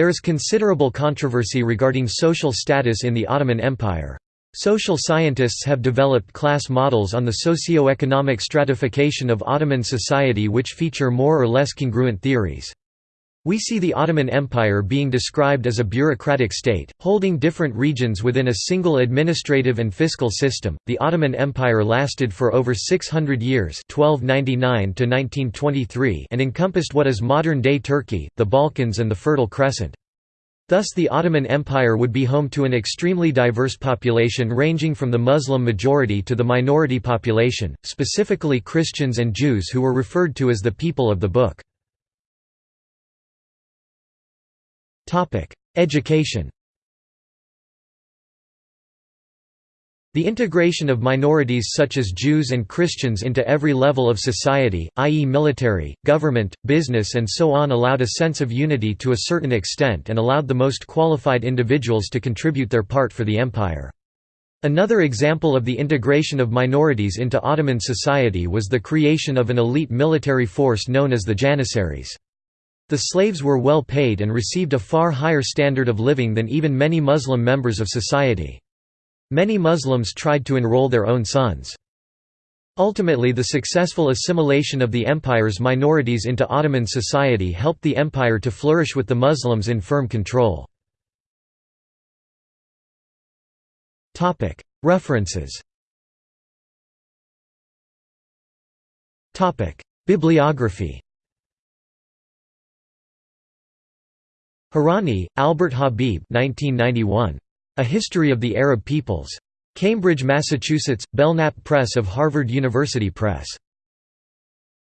There is considerable controversy regarding social status in the Ottoman Empire. Social scientists have developed class models on the socio-economic stratification of Ottoman society which feature more or less congruent theories. We see the Ottoman Empire being described as a bureaucratic state, holding different regions within a single administrative and fiscal system. The Ottoman Empire lasted for over 600 years, 1299 to 1923, and encompassed what is modern-day Turkey, the Balkans and the Fertile Crescent. Thus the Ottoman Empire would be home to an extremely diverse population ranging from the Muslim majority to the minority population, specifically Christians and Jews who were referred to as the people of the Book. Education The integration of minorities such as Jews and Christians into every level of society, i.e. military, government, business and so on allowed a sense of unity to a certain extent and allowed the most qualified individuals to contribute their part for the empire. Another example of the integration of minorities into Ottoman society was the creation of an elite military force known as the Janissaries. The slaves were well paid and received a far higher standard of living than even many Muslim members of society. Many Muslims tried to enroll their own sons. Ultimately the successful assimilation of the empire's minorities into Ottoman society helped the empire to flourish with the Muslims in firm control. References Bibliography Hourani, Albert Habib 1991. A History of the Arab Peoples. Cambridge, Massachusetts, Belknap Press of Harvard University Press.